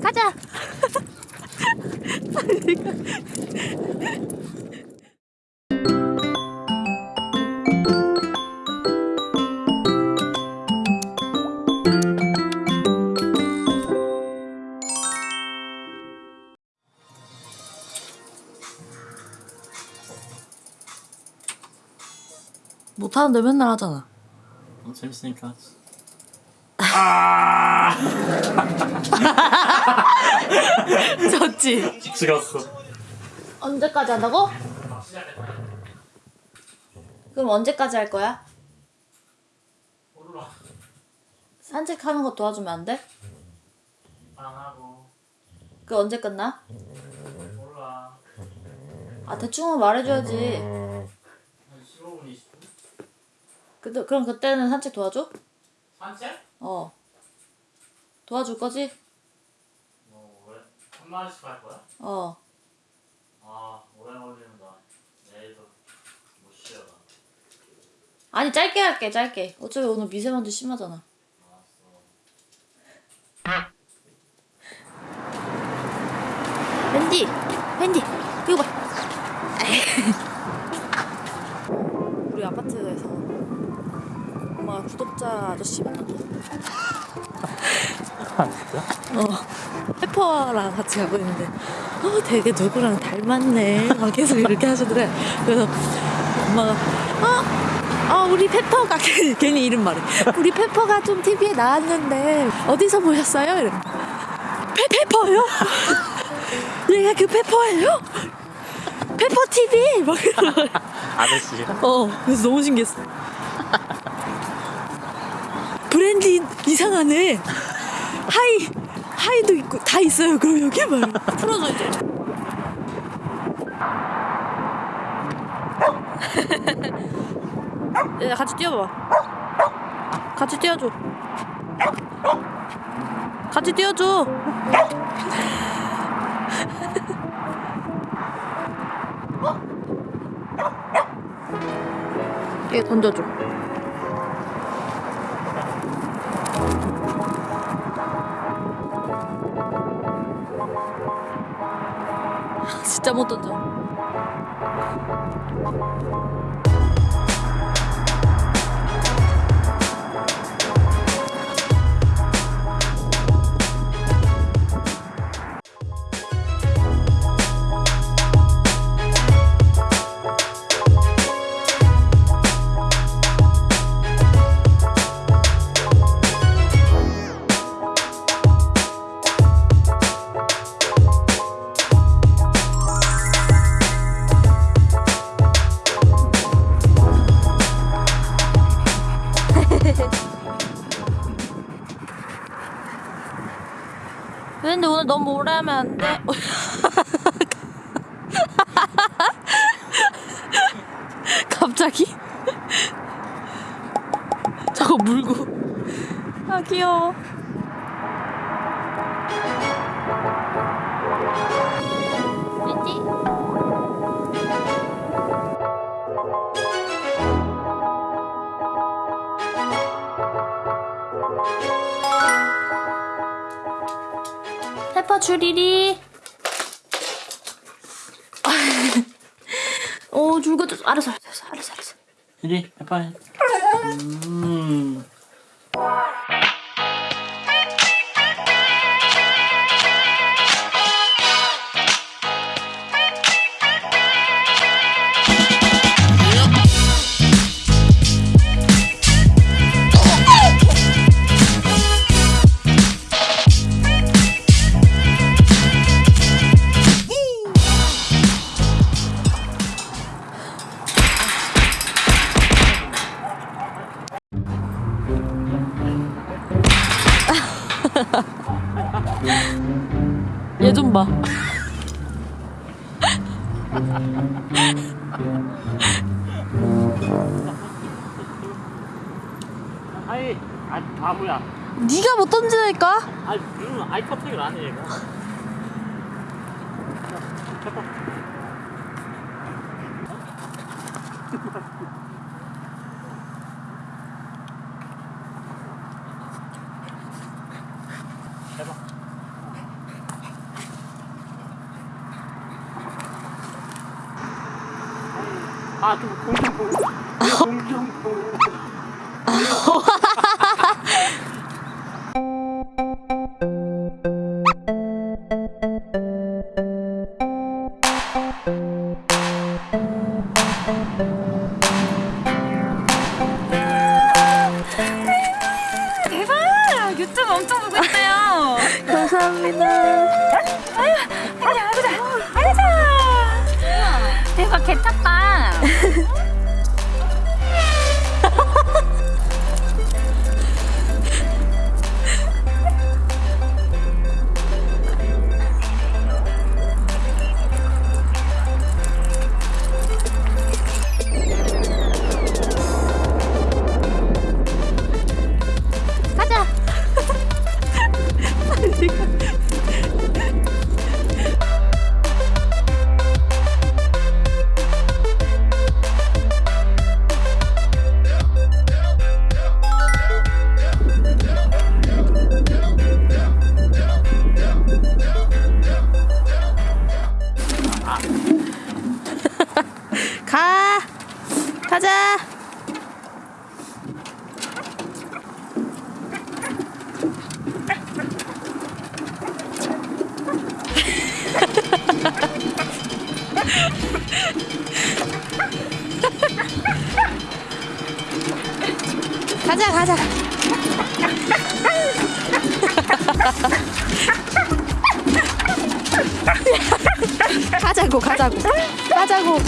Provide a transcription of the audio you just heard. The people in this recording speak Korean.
가자. 못하는데 맨날 하잖아. 어, 재밌으니까 하 지. 졌지? 찍었어. 언제까지 한다고? 그럼 언제까지 할 거야? 몰라. 산책하는 거 도와주면 안 돼? 안 하고 그 언제 끝나? 몰라. 아 대충은 말해줘야지. 한 15분 20분? 그, 그럼 그때는 산책 도와줘? 산책? 어. 도와줄 거지? 한 마리씩 할 거야? 어. 아 오래 걸리는다. 내일도 못 쉬어. 나. 아니 짧게 할게 짧게. 어차피 오늘 미세먼지 심하잖아. 알았어. wendy, wendy, 이거 봐. 우리 아파트에서 엄마가 구독자 아저씨 만났다. 아 진짜? 어, 페퍼랑 같이 가고 있는데, 어, 되게 누구랑 닮았네. 막 계속 이렇게 하시더래. 그래서 엄마가, 어, 어, 우리 페퍼가, 괜히, 이름 말해. 우리 페퍼가 좀 TV에 나왔는데, 어디서 보셨어요? 이래. 페, 페퍼요? 얘가 그 페퍼예요? 페퍼 TV! 막. 아저씨. 어, 그래서 너무 신기했어. 브랜드 이상하네. 하이, 하이도 있고 다 있어요. 그럼 여기 말. 풀어줘 이제. 야, 같이 뛰어봐. 같이 뛰어줘. 같이 뛰어줘. 얘 던져줘. 진짜 못 던져. 근데 오늘 너무 오래 하면 안 돼. 갑자기? 저거 물고. 아, 귀여워. 페퍼 줄이리. 오, 줄거 좀 알았어, 알았어, 알았어, 알았어. 이리 해봐. 음. 얘 좀 봐. 아이, 아 바보야. 네가 못 던지니까. 아, 음, 아이 컨택을 안 해, 얘가. 해봐. 아, 그 공중부. 공중부. 대박! 유튜브 엄청 보고 있어요. 감사합니다. 아자, 아자, 아자. 대박, 개탔다. 가자고 가자고. 가자고